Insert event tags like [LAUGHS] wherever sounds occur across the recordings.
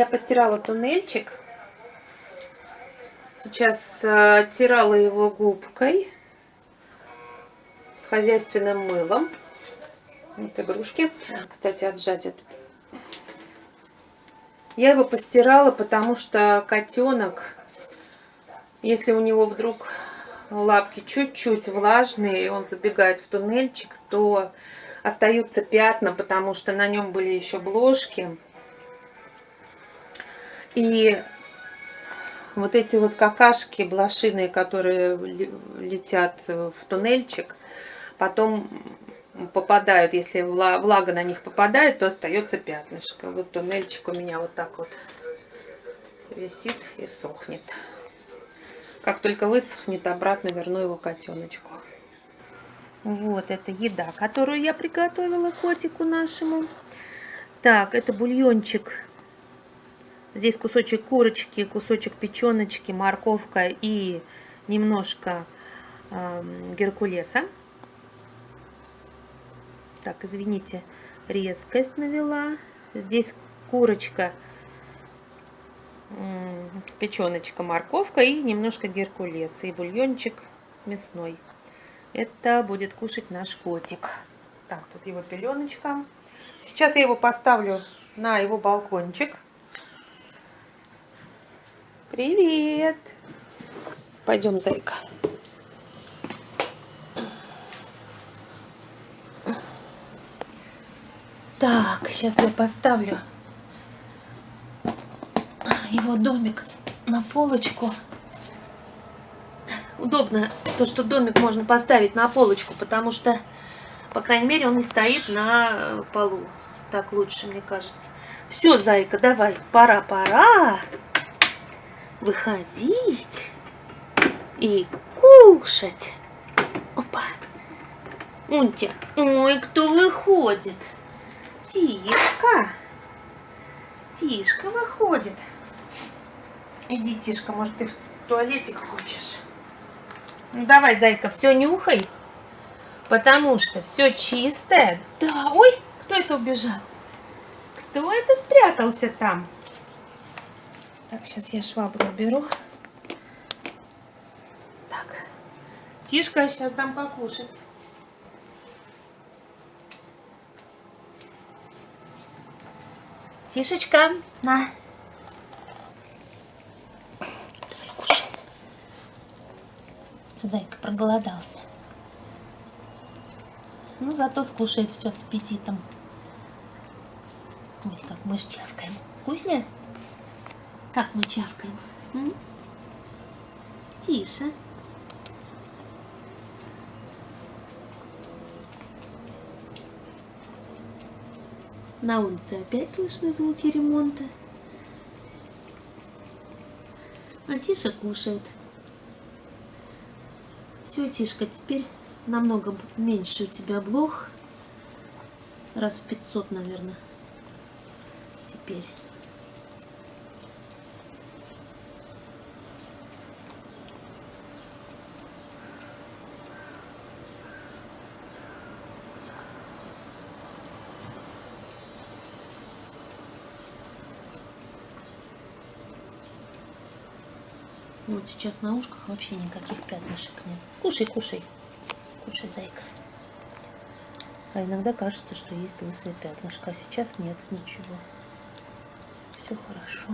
Я постирала туннельчик. Сейчас э, оттирала его губкой с хозяйственным мылом. Вот игрушки. Кстати, отжать этот. Я его постирала, потому что котенок, если у него вдруг лапки чуть-чуть влажные, и он забегает в туннельчик, то остаются пятна, потому что на нем были еще бложки. И вот эти вот какашки блошиные, которые летят в туннельчик, потом попадают, если влага на них попадает, то остается пятнышко. Вот туннельчик у меня вот так вот висит и сохнет. Как только высохнет, обратно верну его котеночку. Вот это еда, которую я приготовила котику нашему. Так, это бульончик. Здесь кусочек курочки, кусочек печеночки, морковка и немножко э, геркулеса. Так, извините, резкость навела. Здесь курочка, печеночка, морковка и немножко геркулеса. И бульончик мясной. Это будет кушать наш котик. Так, тут его пеленочка. Сейчас я его поставлю на его балкончик. Привет! Пойдем, зайка. Так, сейчас я поставлю его домик на полочку. Удобно то, что домик можно поставить на полочку, потому что, по крайней мере, он не стоит на полу. Так лучше, мне кажется. Все, зайка, давай, пора-пора выходить и кушать. Опа. Унтя. Ой, кто выходит? Тишка. Тишка выходит. Иди, Тишка, может, ты в туалетик хочешь? Ну, давай, зайка, все нюхай. Потому что все чистое. Да, ой, кто это убежал? Кто это спрятался там? Так, сейчас я швабру беру. Так, Тишка, сейчас дам покушать. Тишечка, на. Давай, кушай. Зайка проголодался. Ну, зато скушает все с аппетитом. Ой, как мы чавкаем. Вкуснее? Как мы чавкаем? М? Тише. На улице опять слышны звуки ремонта. А Тиша кушает. Все, Тишка, теперь намного меньше у тебя блох. Раз в 500, наверное. Теперь. Вот сейчас на ушках вообще никаких пятнышек нет. Кушай, кушай. Кушай, зайка. А иногда кажется, что есть лысое пятнышко, а сейчас нет ничего. Все хорошо.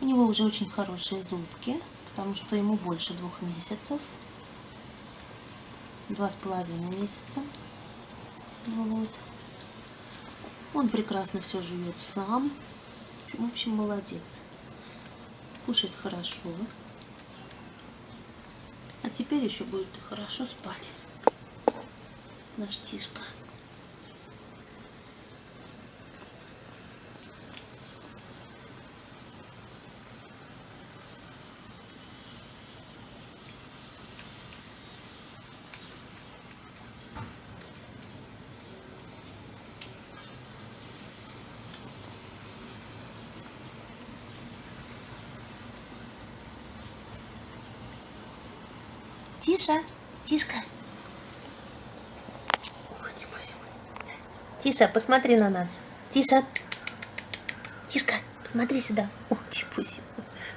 У него уже очень хорошие зубки, потому что ему больше двух месяцев. Два с половиной месяца. Вот. Он прекрасно все живет сам. В общем, молодец. Кушает хорошо. А теперь еще будет хорошо спать. Наш Тишка. Тиша, Тишка. Тиша, посмотри на нас. Тиша. Тишка, посмотри сюда. О, чепуси.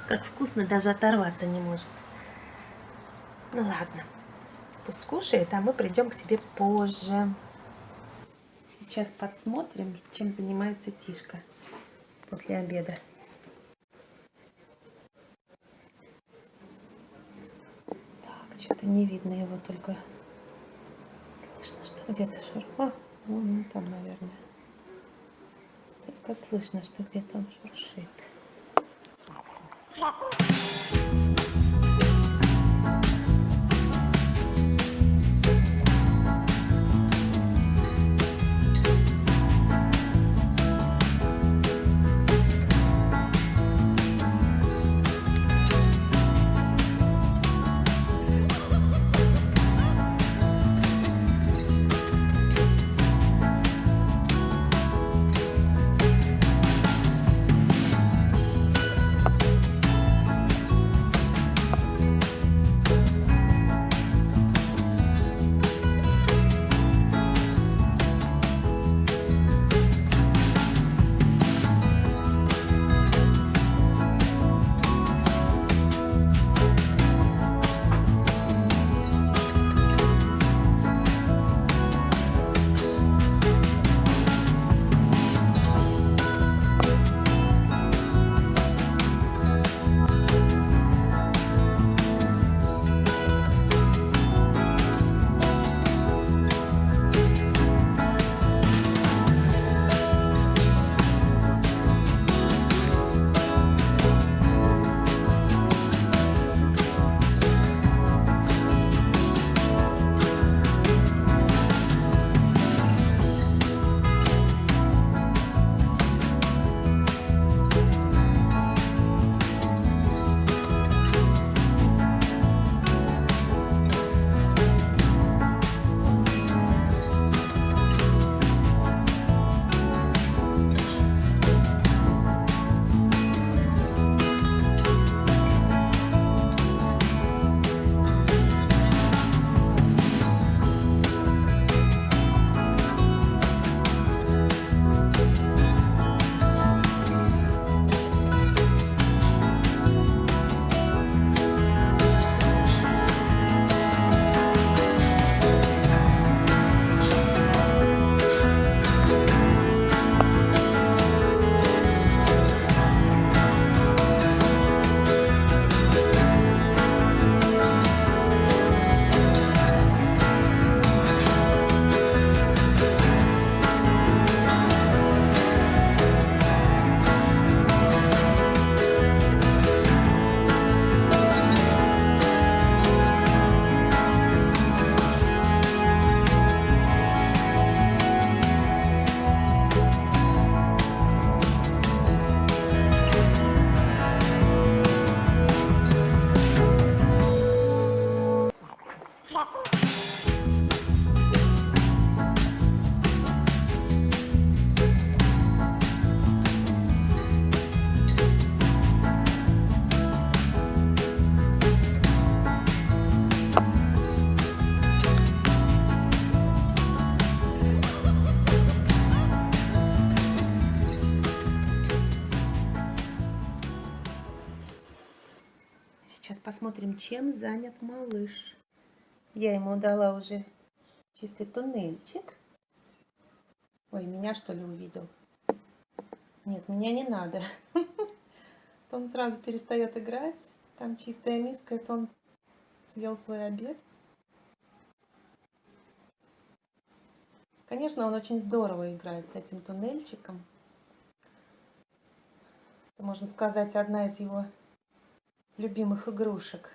Как вкусно, даже оторваться не может. Ну ладно. Пусть кушает, а мы придем к тебе позже. Сейчас подсмотрим, чем занимается Тишка после обеда. Так, что-то не видно его, только слышно, что где-то шур. О, вон там, наверное. Только слышно, что где-то он шуршит. Посмотрим, чем занят малыш. Я ему дала уже чистый туннельчик. Ой, меня что ли увидел? Нет, меня не надо. [LAUGHS] Он сразу перестает играть. Там чистая миска, это он съел свой обед. Конечно, он очень здорово играет с этим туннельчиком. Это, можно сказать, одна из его любимых игрушек.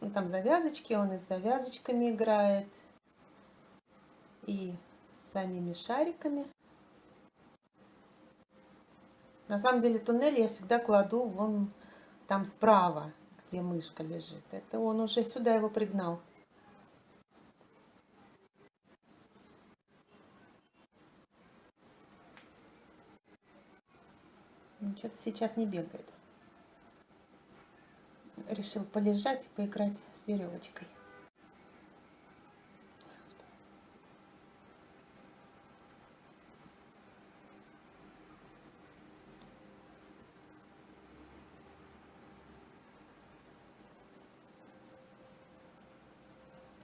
Ну, там завязочки, он и с завязочками играет, и с самими шариками. На самом деле туннель я всегда кладу вон там справа, где мышка лежит. Это он уже сюда его пригнал. Ну, что-то сейчас не бегает. Решил полежать и поиграть с веревочкой.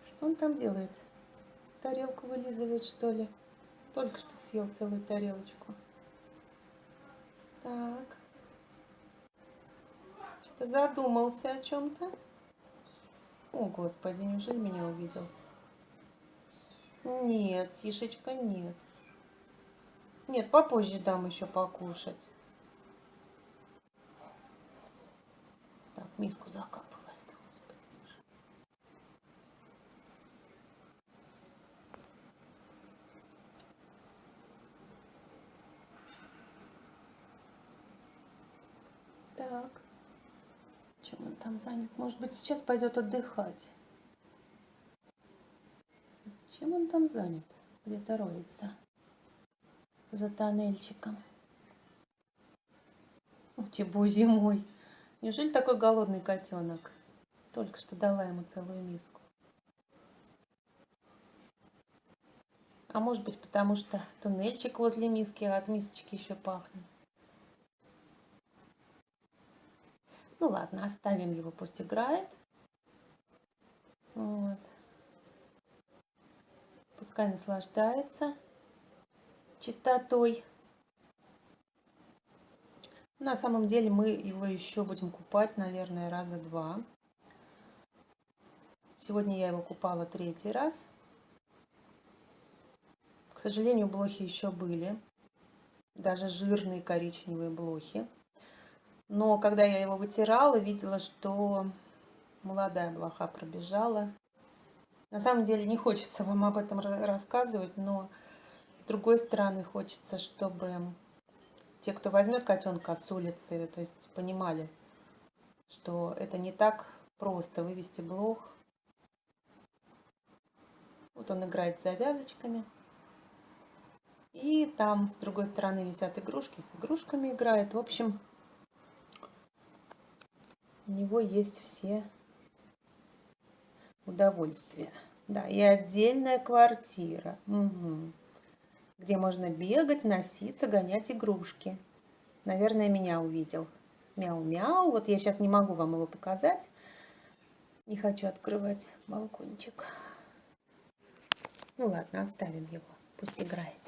Что он там делает? Тарелку вылизывает, что ли? Только что съел целую тарелочку. Так. Что-то задумался о чем-то. О, Господи, неужели меня увидел? Нет, Тишечка, нет. Нет, попозже дам еще покушать. Так, миску закапывает. Господи. Так. Чем он там занят? Может быть, сейчас пойдет отдыхать. Чем он там занят? Где-то роется. За тоннельчиком. Чебу зимой. Неужели такой голодный котенок? Только что дала ему целую миску. А может быть, потому что туннельчик возле миски, а от мисочки еще пахнет. Ну ладно, оставим его, пусть играет. Вот. Пускай наслаждается чистотой. На самом деле мы его еще будем купать, наверное, раза два. Сегодня я его купала третий раз. К сожалению, блохи еще были. Даже жирные коричневые блохи. Но когда я его вытирала, видела, что молодая блоха пробежала. На самом деле не хочется вам об этом рассказывать, но с другой стороны хочется, чтобы те, кто возьмет котенка с улицы, то есть понимали, что это не так просто вывести блох. Вот он играет с завязочками. И там с другой стороны висят игрушки, с игрушками играет. В общем, у него есть все удовольствия. Да, и отдельная квартира, угу. где можно бегать, носиться, гонять игрушки. Наверное, меня увидел. Мяу-мяу. Вот я сейчас не могу вам его показать. Не хочу открывать балкончик. Ну ладно, оставим его. Пусть играет.